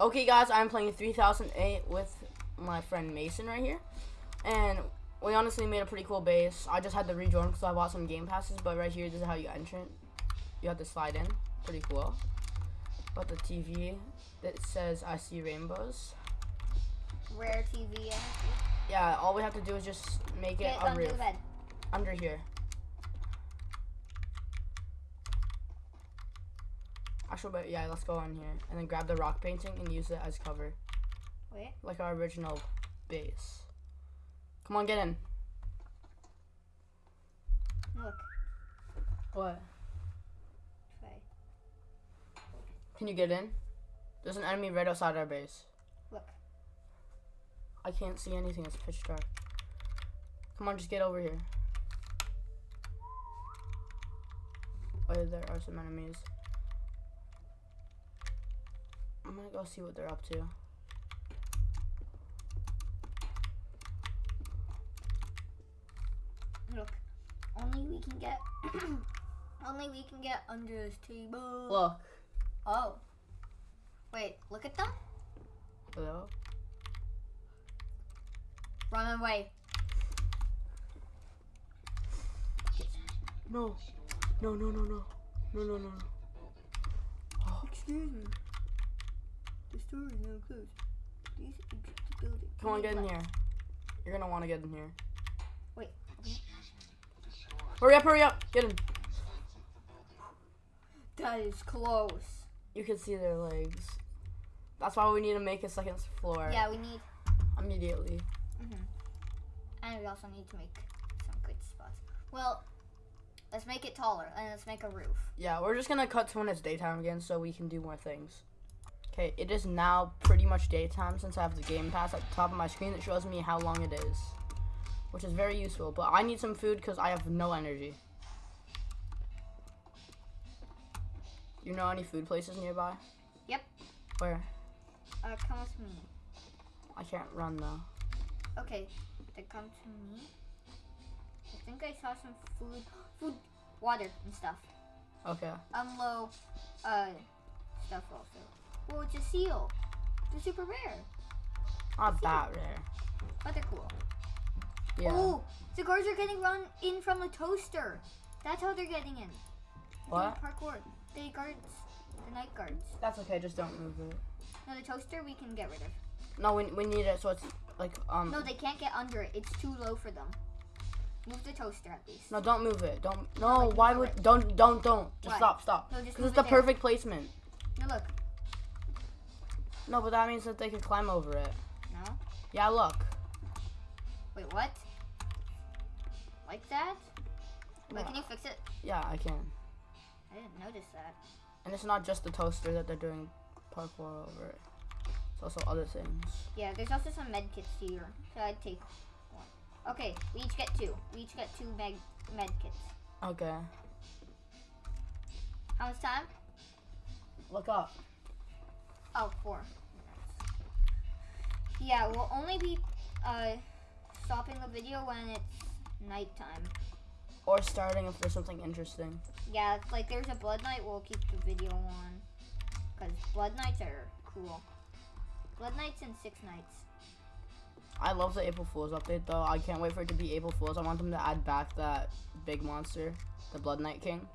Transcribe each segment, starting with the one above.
Okay, guys, I'm playing 3008 with my friend Mason right here, and we honestly made a pretty cool base. I just had to rejoin because I bought some game passes, but right here, this is how you enter. it. You have to slide in. Pretty cool. Got the TV that says I see rainbows. Rare TV energy. Yeah, all we have to do is just make it Get under roof the bed. under here. Actually, but yeah, let's go on here and then grab the rock painting and use it as cover, Wait. like our original base. Come on, get in. Look. What? Trey. Can you get in? There's an enemy right outside our base. Look. I can't see anything. It's pitch dark. Come on, just get over here. Oh, there are some enemies. I'm gonna go see what they're up to. Look. Only we can get. only we can get under this table. Look. Oh. Wait. Look at them. Hello? Run away. No. No, no, no, no. No, no, no, no. Oh. Excuse me. The store is now closed. Please exit the building. Come on, get in here. You're gonna wanna get in here. Wait. Hurry up, hurry up! Get in. That is close. You can see their legs. That's why we need to make a second floor Yeah, we need. immediately. Mhm. And we also need to make some good spots. Well, let's make it taller and let's make a roof. Yeah, we're just gonna cut to when it's daytime again so we can do more things. Okay, it is now pretty much daytime since I have the game pass at the top of my screen that shows me how long it is. Which is very useful, but I need some food because I have no energy. You know any food places nearby? Yep. Where? Uh, come with me. I can't run though. Okay, then come to me. I think I saw some food, food, water and stuff. Okay. Um, low, uh, stuff also. Well, it's a seal. They're super rare, Not that rare. but they're cool. Yeah. Oh, the guards are getting run in from the toaster. That's how they're getting in. They're doing What? Parkour. The guards, the night guards. That's okay, just don't move it. No, the toaster we can get rid of. No, we, we need it so it's like, um. No, they can't get under it. It's too low for them. Move the toaster at least. No, don't move it. Don't. No, No, like, why would. it. Don't, don't, don't. Just Why? stop, stop. No, just Because it's the there. perfect placement. No, look. No, but that means that they can climb over it. No. Yeah, look. Wait, what? Like that? Wait, Yeah. can you fix it? Yeah, I can. I didn't notice that. And it's not just the toaster that they're doing parkour over it. It's also other things. Yeah, there's also some med kits here. So I'd take one. Okay, we each get two. We each get two med med kits. Okay. How much time? Look up. Oh, four. Yeah, we'll only be uh stopping the video when it's nighttime. Or starting if there's something interesting. Yeah, it's like there's a blood night, we'll keep the video on. Because blood nights are cool. Blood nights and six nights. I love the April Fool's update though. I can't wait for it to be April Fool's. I want them to add back that big monster, the Blood Knight King.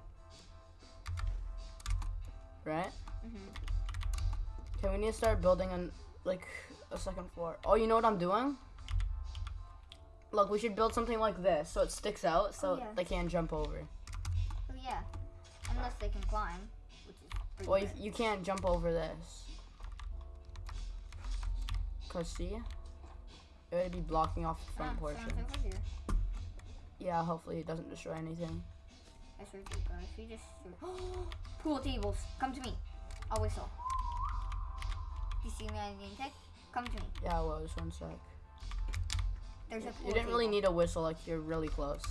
Right? hmm Okay, we need to start building on like a second floor. Oh, you know what I'm doing? Look, we should build something like this so it sticks out so Oh, yeah. they can't jump over. Oh yeah. Unless they can climb, which is pretty Well, you, you can't jump over this. Cause see, it would be blocking off the front Ah, portion. Yeah, hopefully it doesn't destroy anything. I to God, if you just pool tables, come to me. I'll whistle. You see me on name tag? Come to me. Yeah, well, just one sec. There's a pool You didn't really table. need a whistle, like you're really close.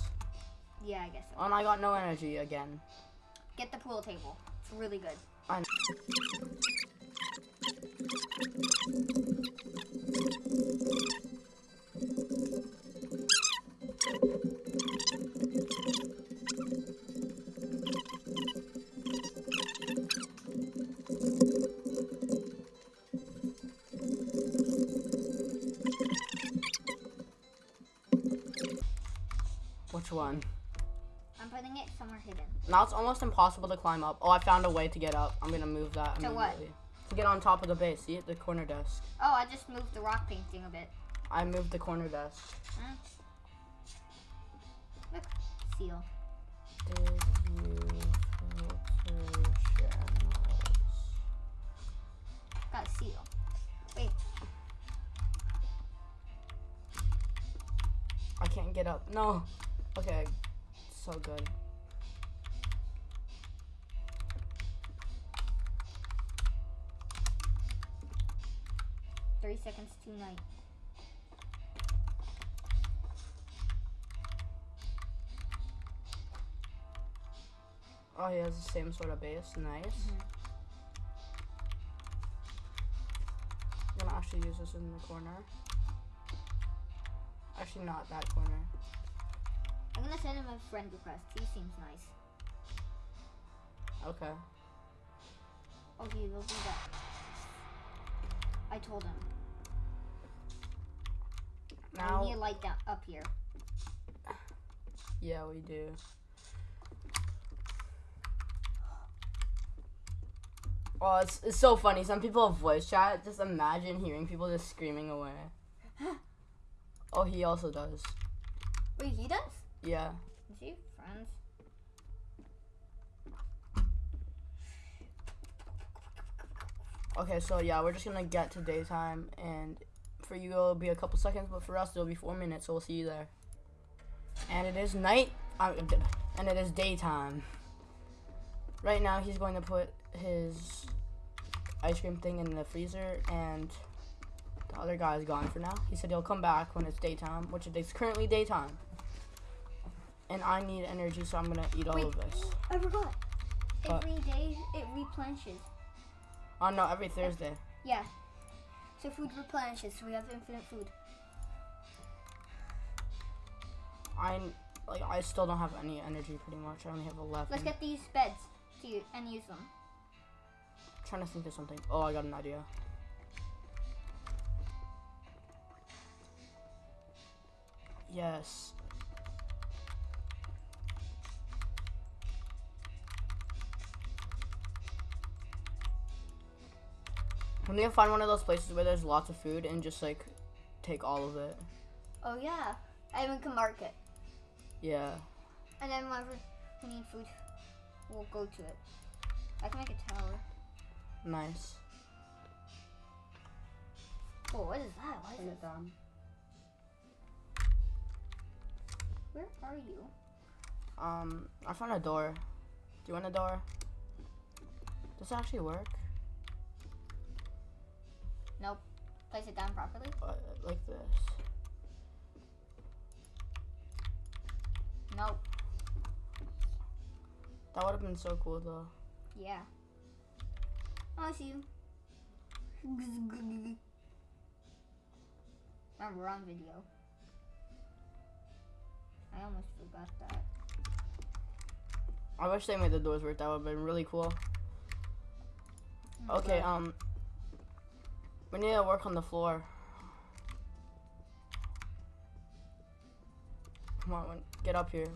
Yeah, I guess so. And I got no energy again. Get the pool table. It's really good. I one? I'm putting it somewhere hidden. Now it's almost impossible to climb up. Oh, I found a way to get up. I'm gonna move that To what? To get on top of the base. See it? The corner desk. Oh, I just moved the rock painting a bit. I moved the corner desk. Hmm. Look, seal. Did you filter channels? Got a seal. Wait, I can't get up. No. Okay. So good. three seconds to night. Oh, he has the same sort of base. Nice. Mhm. I'm gonna actually use this in the corner. Actually, not that corner. Gonna send him a friend request. He seems nice. Okay. Okay, they'll do that. I told him. Now, we need a light down up here. yeah, we do. Oh, it's, it's so funny. Some people have voice chat. Just imagine hearing people just screaming away. Oh, he also does. Wait, he does? Yeah. Is he friends? Okay, so yeah, we're just gonna get to daytime, and for you it'll be a couple seconds, but for us it'll be four minutes. So we'll see you there. And it is night, uh, and it is daytime. Right now, he's going to put his ice cream thing in the freezer, and the other guy is gone for now. He said he'll come back when it's daytime, which it is currently daytime. And I need energy, so I'm gonna eat all Wait. of this. I forgot. What? Every day it replenishes. Oh no, every Thursday. Yeah. So food replenishes, so we have infinite food. I like I still don't have any energy pretty much. I only have 11. Let's get these beds to u- and use them. trying to think of something. Oh, I got an idea. Yes. We need to find one of those places where there's lots of food and just like take all of it. Oh yeah. And we can mark it. Yeah. And then whenever we need food, we'll go to it. I can make a tower. Nice. Oh, what is that? Why is it? down. Where are you? Um, I found a door. Do you want a door? Does it actually work? Nope. Place it down properly. Uh, like this. Nope. That would have been so cool though. Yeah. Oh, I see you. Remember, we're on video. I almost forgot that. I wish they made the doors work. That would have been really cool. Okay, um, we need to work on the floor. Come on, get up here.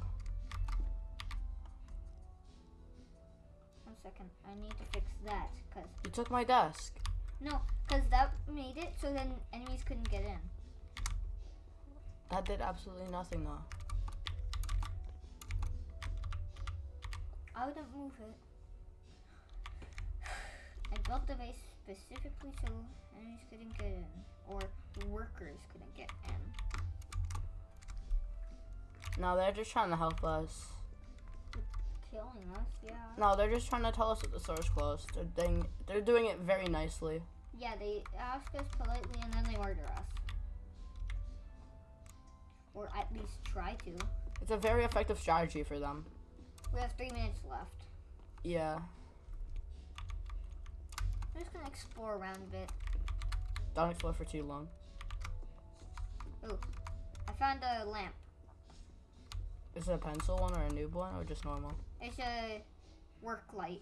One second. I need to fix that. Cause You took my desk. no, cause that made it so then enemies couldn't get in. That did absolutely nothing though. I wouldn't move it. I built the base specifically so enemies couldn't get in, or workers couldn't get in. No, they're just trying to help us. Killing us, yeah. No, they're just trying to tell us that the store's closed. They're doing, they're doing it very nicely. Yeah, they ask us politely and then they murder us. Or at least try to. It's a very effective strategy for them. We have three minutes left. Yeah. I'm just gonna explore around a bit. Don't explore for too long. Oh, I found a lamp. Is it a pencil one or a noob one or just normal? It's a work light.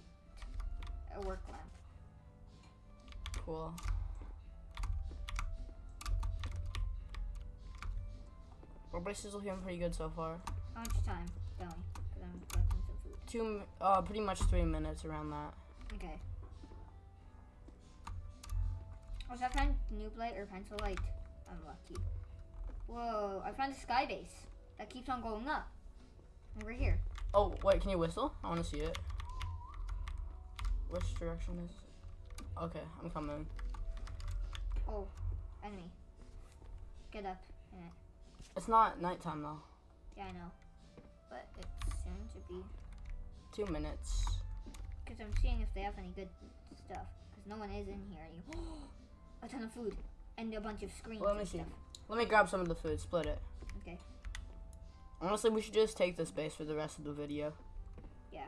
A work lamp. Cool. Our base is looking pretty good so far. How much time going? Because I'm collecting some food. Two, uh, pretty much three minutes around that. Okay. Was I find noob light or pencil light? I'm lucky. Whoa, I found a sky base that keeps on going up. Over here. Oh, wait, can you whistle? I want to see it. Which direction is it? Okay, I'm coming. Oh, enemy. Get up it. It's not nighttime though. Yeah, I know. But it's soon to be. Two minutes. Because I'm seeing if they have any good stuff. Because no one is in here anymore. A ton of food. And a bunch of screens. Let me see. stuff. Let me grab some of the food, split it. Okay. Honestly, we should just take this space for the rest of the video. Yeah.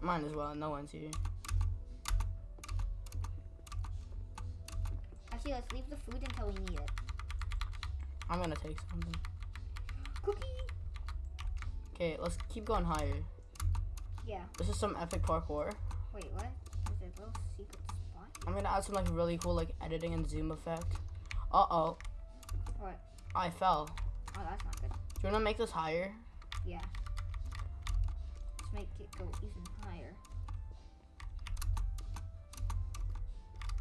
Mine as well, no one's here. Actually, let's leave the food until we need it. I'm gonna take something. Cookie! Okay, let's keep going higher. Yeah. This is some epic parkour. Wait, what? Is there a little secret? I'm gonna add some like really cool like editing and zoom effect. Uh oh. What? I fell. Oh, that's not good. Do you wanna make this higher? Yeah. Let's make it go even higher.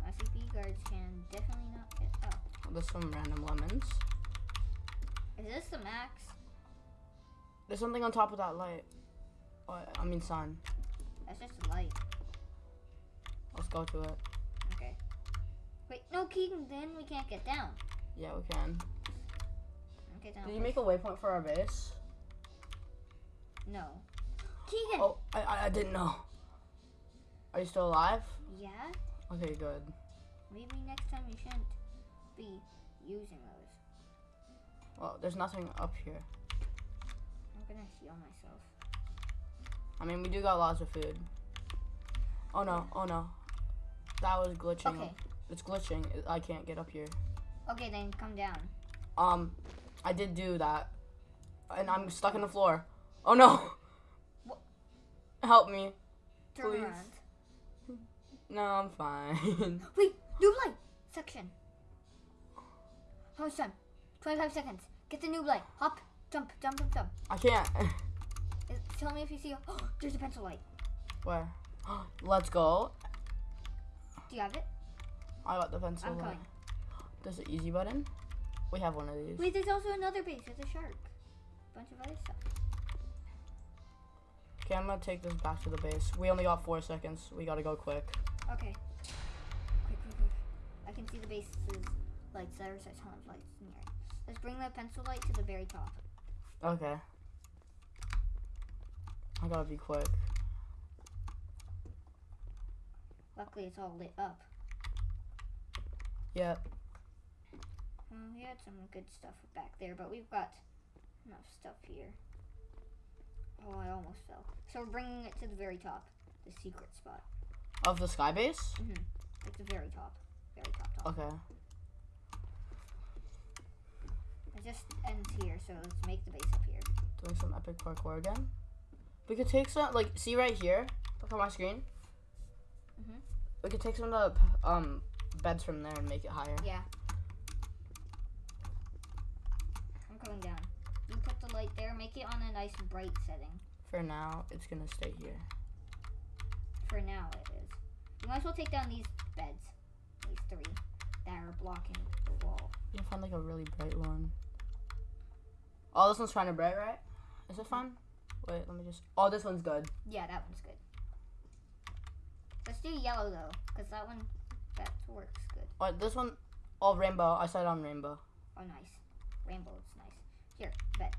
SCP guards can definitely not get up. There's some random lemons. Is this the max? There's something on top of that light. Oh, I mean sun. That's just a light. Let's go to it. Wait, no, Keegan, then we can't get down. Yeah, we can. Okay, down. Did you make a waypoint for our base? No. Keegan! Oh, I, I, I didn't know. Are you still alive? Yeah? Okay, good. Maybe next time you shouldn't be using those. Well, there's nothing up here. I'm gonna heal myself. I mean, we do got lots of food. Oh no, oh no. That was glitching. Okay. It's glitching. I can't get up here. Okay, then come down. Um, I did do that. And I'm stuck in the floor. Oh no! What? Help me. Turn Please. around. No, I'm fine. Wait, new light section. How much time? 25 seconds. Get the new light. Hop, jump, jump, jump, jump. I can't. Tell me if you see. Oh, there's a pencil light. Where? Let's go. Do you have it? I got the pencil. I'm coming. There's an easy button. We have one of these. Wait, there's also another base. There's a shark. Bunch of other stuff. Okay, I'm gonna take this back to the base. We only got four seconds. We gotta go quick. Okay. Quick, quick, quick. I can see the base's lights. There's a ton of lights near it. Let's bring the pencil light to the very top. Okay. I gotta be quick. Luckily, it's all lit up. Yep. Well, we had some good stuff back there, but we've got enough stuff here. Oh, I almost fell. So we're bringing it to the very top, the secret spot. Of the sky base? Mm-hmm. Like the very top, very top top. Okay. It just ends here, so let's make the base up here. Doing some epic parkour again. We could take some, like, see right here? Look on my screen. Mhm. We could take some of the um beds from there and make it higher. Yeah. I'm coming down. You put the light there, make it on a nice bright setting. For now, it's gonna stay here. For now, it is. You might as well take down these beds, these three that are blocking the wall. You can find like a really bright one. Oh, this one's kind of bright, right? Is it fun? Wait, let me just. Oh, this one's good. Yeah, that one's good. Let's do yellow though, because that one that works good. Oh, this one. Oh, rainbow. I said on rainbow. Oh, nice. Rainbow is nice. Here, bed.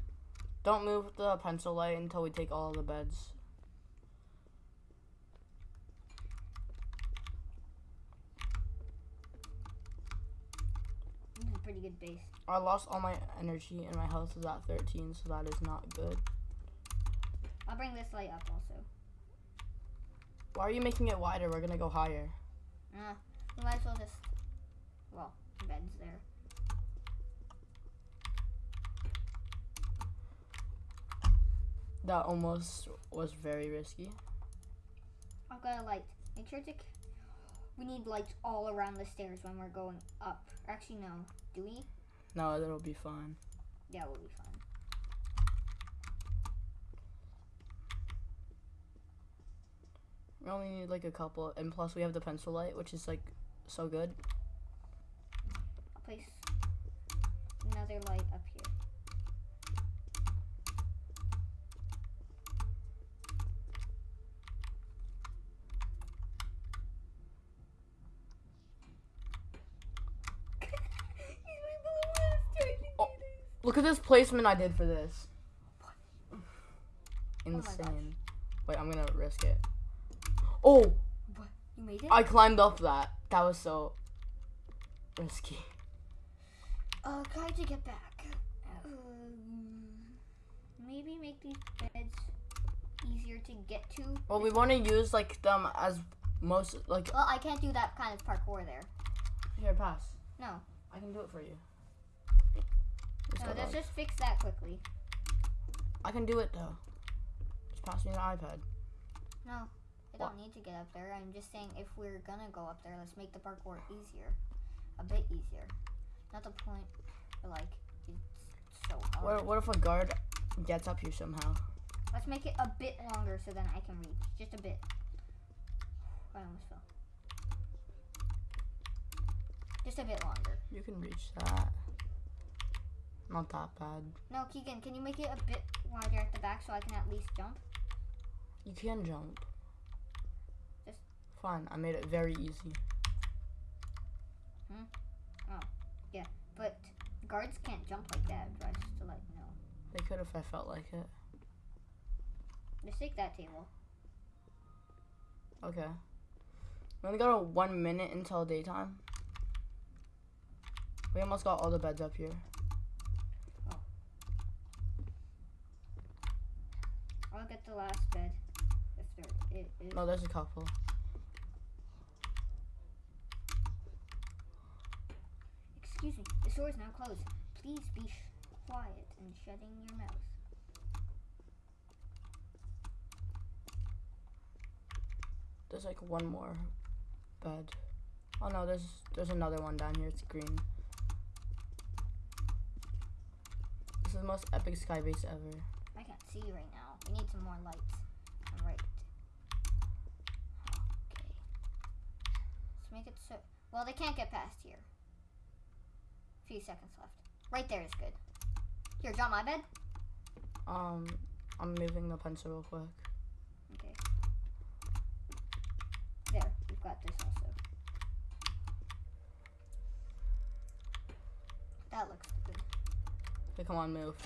Don't move the pencil light until we take all the beds. This is a pretty good base. I lost all my energy and my health is at 13, so that is not good. I'll bring this light up also. Why are you making it wider? We're gonna go higher. Uh, we might as well just, well, bed's there. That almost was very risky. I've got a light. Make sure to, we need lights all around the stairs when we're going up. Actually, no. Do we? No, that'll be fine. Yeah, we'll be fine. We only need like a couple, and plus we have the pencil light, which is like so good. I'll place another light up here. Oh. Look at this placement I did for this. Oh my Insane. Wait, I'm gonna risk it. Oh, What? You made it? I climbed up that. That was so risky. Uh, try to get back. Um, maybe make these beds easier to get to. Well, we want to use like them as most like. Well, I can't do that kind of parkour there. Here, pass. No. I can do it for you. Just No, let's just fix that quickly. I can do it though. Just pass me the iPad. No? Don't need to get up there. I'm just saying if we're gonna go up there, let's make the parkour easier. A bit easier. Not the point where, like, it's so hard. What, what if a guard gets up here somehow? Let's make it a bit longer so then I can reach. Just a bit. Oh, I almost fell. Just a bit longer. You can reach that. Not that bad. No, Keegan, can you make it a bit wider at the back so I can at least jump? You can jump. Just- Fine, I made it very easy. Hmm? Oh, yeah. But guards can't jump like that, just to let you know. They could if I felt like it. Just take that table. Okay. We only got a one minute until daytime. We almost got all the beds up here. Oh. I'll get the last bed. If there it is. No, there's a couple. Excuse me, the store is now closed. Please be sh- quiet and shutting your mouth. There's like one more bed. Oh no, there's there's another one down here. It's green. This is the most epic sky base ever. I can't see you right now. We need some more lights. I'm right. Okay. Let's make it so. Well, they can't get past here. Few seconds left. Right there is good. Here, drop my bed. Um, I'm moving the pencil real quick. Okay. There, we've got this also. That looks good. Okay, come on, move.